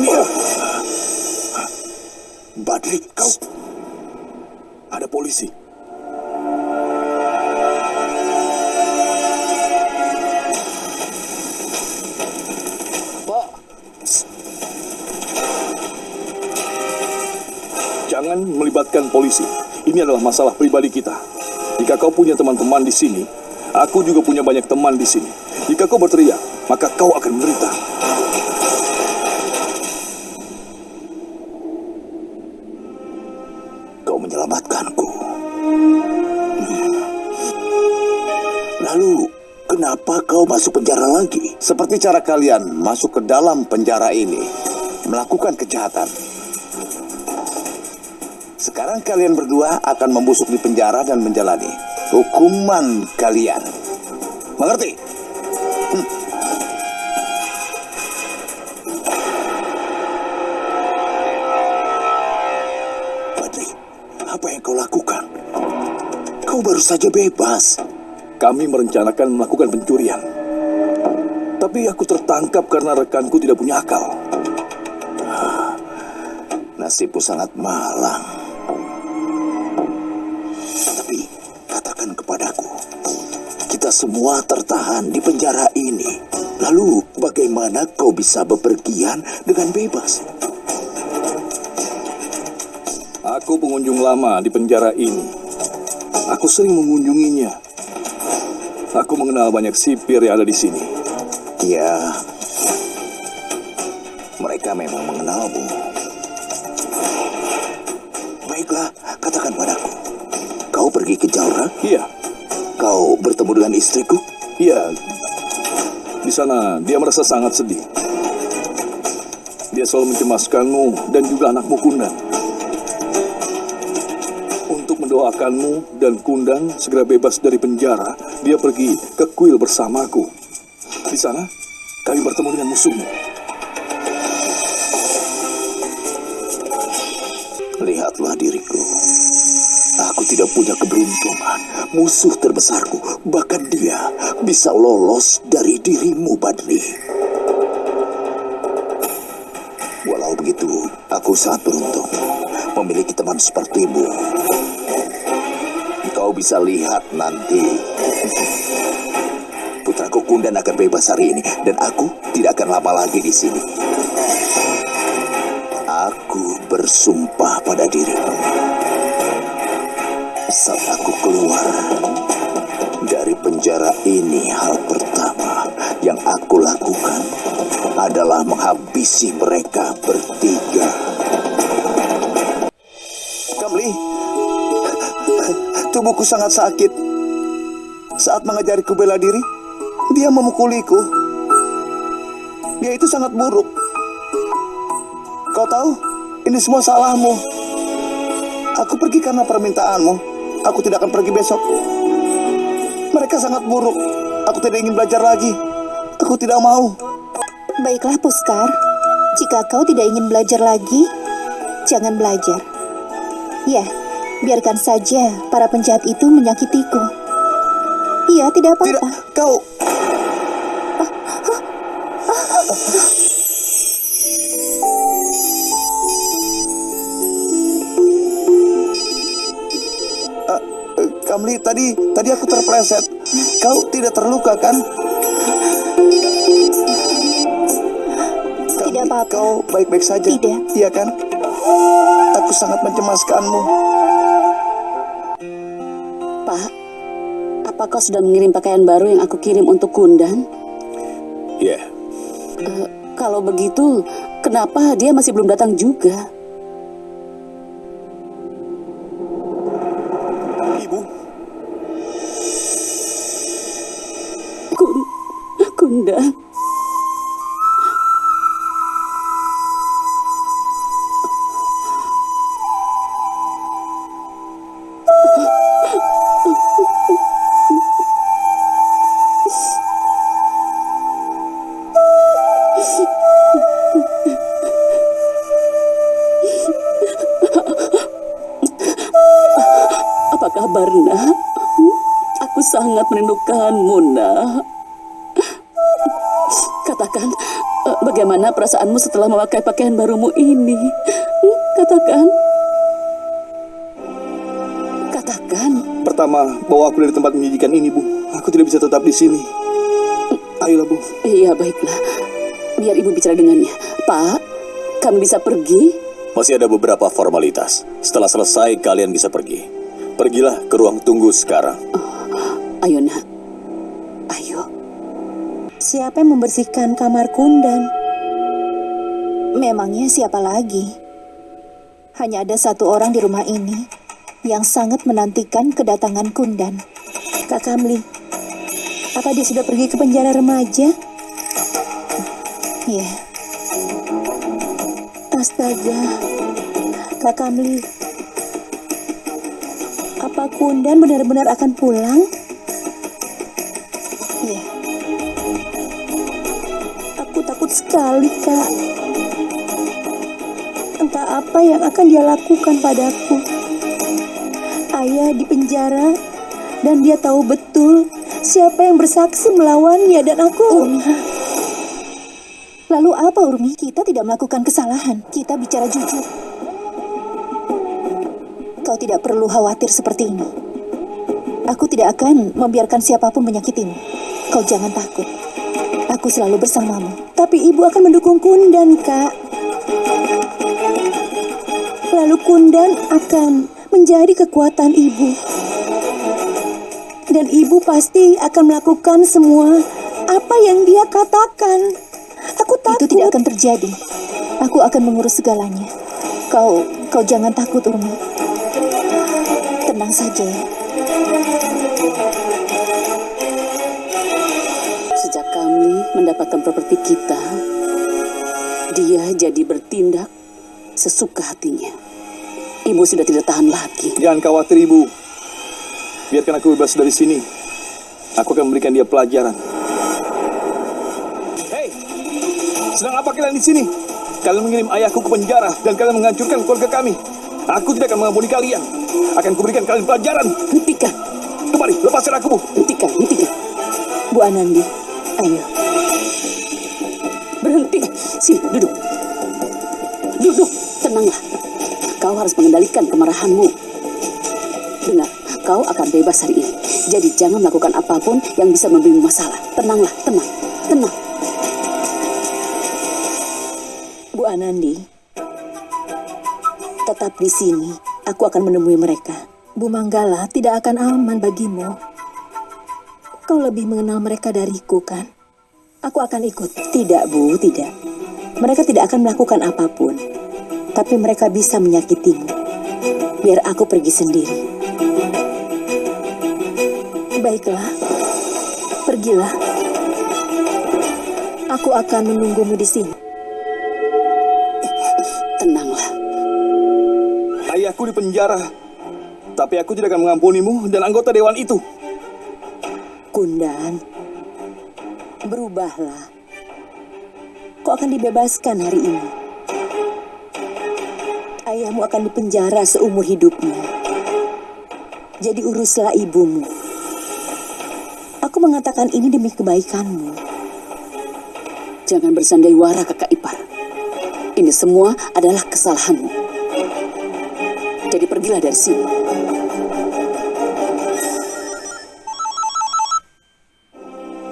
dia. Badri, kau... Ada polisi. Pak, Jangan melibatkan polisi. Ini adalah masalah pribadi kita. Jika kau punya teman-teman di sini, aku juga punya banyak teman di sini. Jika kau berteriak, maka kau akan menderita. Kau menyelamatkanku. Hmm. Lalu, kenapa kau masuk penjara lagi? Seperti cara kalian masuk ke dalam penjara ini, melakukan kejahatan. Sekarang kalian berdua akan membusuk di penjara dan menjalani hukuman kalian. Mengerti? Apa yang kau lakukan? Kau baru saja bebas. Kami merencanakan melakukan pencurian. Tapi aku tertangkap karena rekanku tidak punya akal. Nasibmu sangat malang. Tapi katakan kepadaku, kita semua tertahan di penjara ini. Lalu bagaimana kau bisa bepergian dengan bebas? Aku pengunjung lama di penjara ini. Aku sering mengunjunginya. Aku mengenal banyak sipir yang ada di sini. Ya, mereka memang mengenalmu. Baiklah, katakan padaku. Kau pergi ke Jaura? Iya, Kau bertemu dengan istriku? iya. Di sana dia merasa sangat sedih. Dia selalu mencemaskanmu dan juga anakmu Kundan. Mendoakanmu dan Kundan segera bebas dari penjara, dia pergi ke kuil bersamaku. Di sana, kami bertemu dengan musuhmu. Lihatlah diriku. Aku tidak punya keberuntungan. Musuh terbesarku, bahkan dia bisa lolos dari dirimu, Badri. Walau begitu, aku sangat beruntung memiliki teman sepertimu. Bisa lihat nanti. Putraku Kundan akan bebas hari ini, dan aku tidak akan lama lagi di sini. Aku bersumpah pada dirimu. Saat aku keluar dari penjara ini, hal pertama yang aku lakukan adalah menghabisi mereka bertiga. Tubuhku sangat sakit. Saat mengajariku bela diri, dia memukuliku. Dia itu sangat buruk. Kau tahu, ini semua salahmu. Aku pergi karena permintaanmu. Aku tidak akan pergi besok. Mereka sangat buruk. Aku tidak ingin belajar lagi. Aku tidak mau. Baiklah, Puskar. Jika kau tidak ingin belajar lagi, jangan belajar. Ya, biarkan saja para penjahat itu menyakitiku. Iya, tidak Tidak, apa-apa. kau. Eh, eh, Kamli, tadi tadi aku terpleset. Kau tidak terluka kan? Kamli, Tidak apa-apa. Kau baik-baik saja. Tidak. Iya kan? Aku sangat mencemaskanmu. Apa kau sudah mengirim pakaian baru yang aku kirim untuk Kundan? Ya, Eh, kalau begitu, kenapa dia masih belum datang juga? Sangat merindukanmu, nak. Katakan, eh, bagaimana perasaanmu setelah memakai pakaian barumu ini? Katakan. Katakan. Pertama, bawa aku dari tempat menjijikan ini, Bu. Aku tidak bisa tetap di sini. Ayolah, Bu. Iya, baiklah. Biar ibu bicara dengannya. Pak, kami bisa pergi? Masih ada beberapa formalitas. Setelah selesai, kalian bisa pergi. Pergilah ke ruang tunggu sekarang. Ayo, nak. Ayo. Siapa yang membersihkan kamar Kundan? Memangnya siapa lagi? Hanya ada satu orang di rumah ini yang sangat menantikan kedatangan Kundan. Kak Kamli, apa dia sudah pergi ke penjara remaja? Iya. Astaga, Kak Kamli, apa Kundan benar-benar akan pulang? Sekali, Kak. Entah apa yang akan dia lakukan padaku. Ayah di penjara dan dia tahu betul siapa yang bersaksi melawannya dan aku. Lalu apa Urmi? Kita tidak melakukan kesalahan. Kita bicara jujur. Kau tidak perlu khawatir seperti ini. Aku tidak akan membiarkan siapa pun menyakitimu. Kau jangan takut. Aku selalu bersamamu. Tapi ibu akan mendukung Kundan, Kak. Lalu Kundan akan menjadi kekuatan ibu. Dan ibu pasti akan melakukan semua apa yang dia katakan. Aku takut. Itu tidak akan terjadi. Aku akan mengurus segalanya. Kau, kau jangan takut, Urmi. Tenang saja ya. Mendapatkan properti kita, dia jadi bertindak sesuka hatinya. Ibu sudah tidak tahan lagi. Jangan khawatir, Ibu. Biarkan aku bebas dari sini. Aku akan memberikan dia pelajaran. Hei, sedang apa kalian di sini? Kalian mengirim ayahku ke penjara dan kalian menghancurkan keluarga kami. Aku tidak akan mengampuni kalian. Akan kuberikan kalian pelajaran. Hentikan, Kembali, lepaskan aku, Bu. hentikan, hentikan. Bu Anandi, ayo. Sini, duduk. Duduk, tenanglah. Kau harus mengendalikan kemarahanmu. Dengar, kau akan bebas hari ini. Jadi jangan melakukan apa pun yang bisa memberimu masalah. Tenanglah, tenang, tenang. Bu Anandi, tetap di sini. Aku akan menemui mereka. Bu Manggala tidak akan aman bagimu. Kau lebih mengenal mereka dariku, kan? Aku akan ikut. Tidak, Bu, tidak. Mereka tidak akan melakukan apa pun. Tapi mereka bisa menyakitimu. Biar aku pergi sendiri. Baiklah. Pergilah. Aku akan menunggumu di sini. Tenanglah. Ayahku di penjara. Tapi aku tidak akan mengampunimu dan anggota dewan itu. Kundan, berubahlah. Kau akan dibebaskan hari ini. Ayahmu akan dipenjara seumur hidupnya. Jadi uruslah ibumu. Aku mengatakan ini demi kebaikanmu. Jangan bersandiwara kakak ipar. Ini semua adalah kesalahanmu. Jadi pergilah dari sini.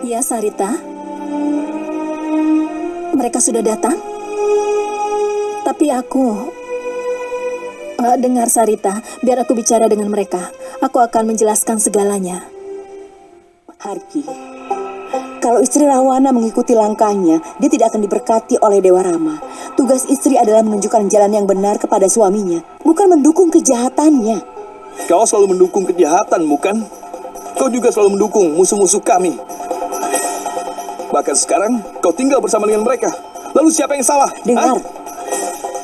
Ya, Sarita. Mereka sudah datang? Tapi aku... Eh, dengar, Sarita. Biar aku bicara dengan mereka. Aku akan menjelaskan segalanya. Harki, kalau istri Rawana mengikuti langkahnya, dia tidak akan diberkati oleh Dewa Rama. Tugas istri adalah menunjukkan jalan yang benar kepada suaminya, bukan mendukung kejahatannya. Kau selalu mendukung kejahatan, bukan? Kau juga selalu mendukung musuh-musuh kami. Bahkan sekarang, kau tinggal bersama dengan mereka. Lalu siapa yang salah? Dengar, Hah?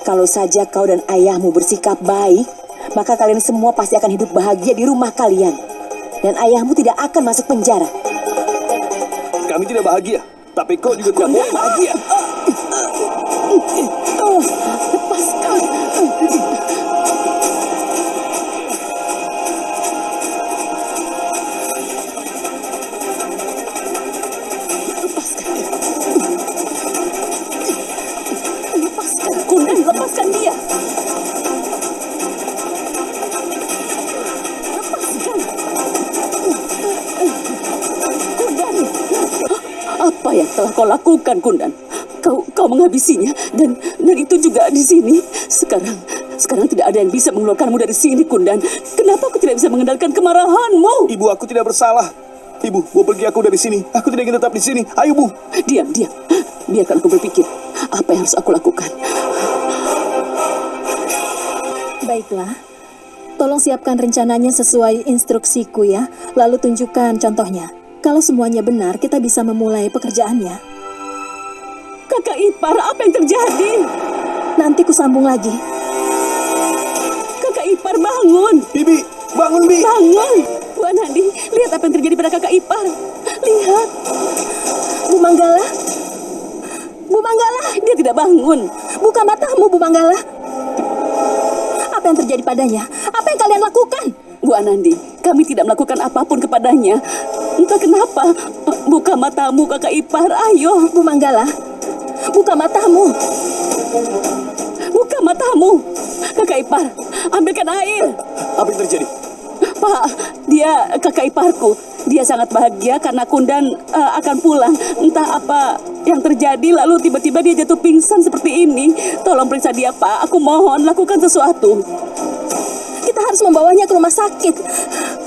kalau saja kau dan ayahmu bersikap baik, maka kalian semua pasti akan hidup bahagia di rumah kalian. Dan ayahmu tidak akan masuk penjara. Kami tidak bahagia. Tapi kau juga tidak boleh bahagia. Yang telah kau lakukan, Kundan? Kau kau menghabisinya dan dan itu juga di sini. Sekarang sekarang tidak ada yang bisa mengeluarkanmu dari sini, Kundan. Kenapa aku tidak bisa mengendalikan kemarahanmu? Ibu, aku tidak bersalah. Ibu, bawa pergi aku dari sini. Aku tidak ingin tetap di sini. Ayo, Bu. Diam, diam. Biarkan aku berpikir apa yang harus aku lakukan. Baiklah. Tolong siapkan rencananya sesuai instruksiku ya, lalu tunjukkan contohnya. Kalau semuanya benar, kita bisa memulai pekerjaannya. Kakak ipar, apa yang terjadi? Nanti ku sambung lagi. Kakak ipar bangun. Bibi, bangun, Bi. Bangun. Bu Anandi, lihat apa yang terjadi pada kakak ipar. Lihat, Bu Manggala, Bu Manggala, dia tidak bangun. buka matamu Bu Manggala. Apa yang terjadi padanya? Apa yang kalian lakukan? Bu Anandi, kami tidak melakukan apa pun kepadanya. Entah kenapa. Buka matamu kakak ipar, ayo. Bu Manggala, buka matamu. Buka matamu. Kakak ipar, ambilkan air. Apa yang terjadi? Pak, dia kakak iparku. Dia sangat bahagia karena Kundan eh, akan pulang. Entah apa yang terjadi, lalu tiba-tiba dia jatuh pingsan seperti ini. Tolong periksa dia, Pak. Aku mohon, lakukan sesuatu. Kita harus membawanya ke rumah sakit.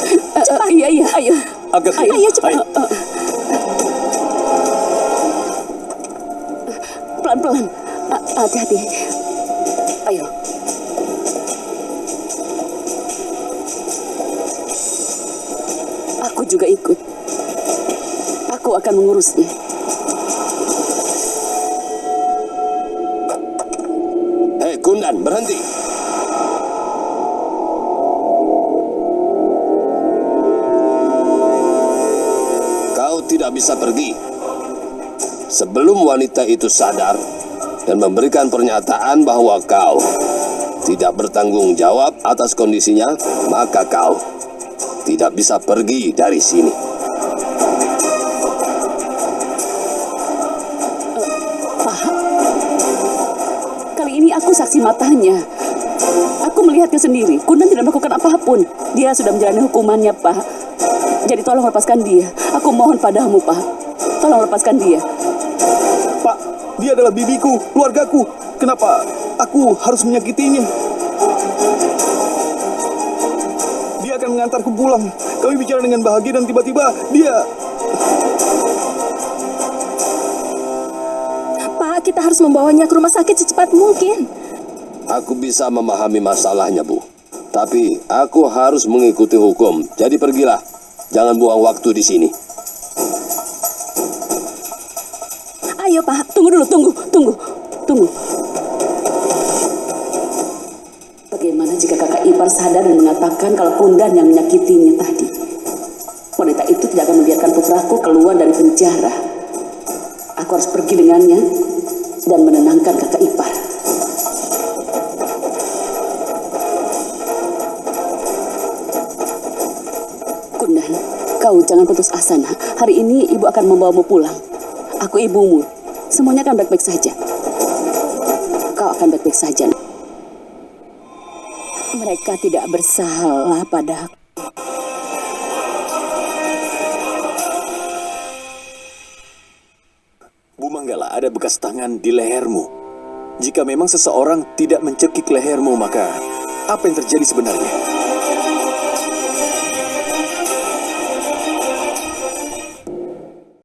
Eh, eh, iya, iya, ayo. Agak Ayo, Ayo, cepat. Eh, eh. Pelan-pelan. Hati-hati. Ayo. Aku juga ikut. Aku akan mengurusnya. Hei, Kundan, berhenti. Tidak bisa pergi. Sebelum wanita itu sadar dan memberikan pernyataan bahwa kau tidak bertanggung jawab atas kondisinya, maka kau tidak bisa pergi dari sini. Pak, kali ini aku saksi matanya. Aku melihatnya sendiri. Kundan tidak melakukan apa pun. Dia sudah menjalani hukumannya, Pak. Jadi tolong lepaskan dia. Aku mohon padamu, Pak. Tolong lepaskan dia. Pak, dia adalah bibiku, keluargaku. Kenapa aku harus menyakitinya? Dia akan mengantarku pulang. Kami bicara dengan bahagia dan tiba-tiba dia... Pak, kita harus membawanya ke rumah sakit secepat mungkin. Aku bisa memahami masalahnya, Bu. Tapi aku harus mengikuti hukum. Jadi pergilah. Jangan buang waktu di sini. Ayo, Pak. Tunggu dulu, tunggu, tunggu, tunggu. Bagaimana jika kakak ipar sadar dan mengatakan kalau Kundan yang menyakitinya tadi? Wanita itu tidak akan membiarkan putraku keluar dari penjara. Aku harus pergi dengannya dan menenangkan kakak ipar. Kau jangan putus asa, nak. Hari ini ibu akan membawamu pulang. Aku ibumu. Semuanya akan baik-baik saja. Kau akan baik-baik saja. nak. Mereka tidak bersalah padaku. Bu Manggala, ada bekas tangan di lehermu. Jika memang seseorang tidak mencekik lehermu, maka apa yang terjadi sebenarnya?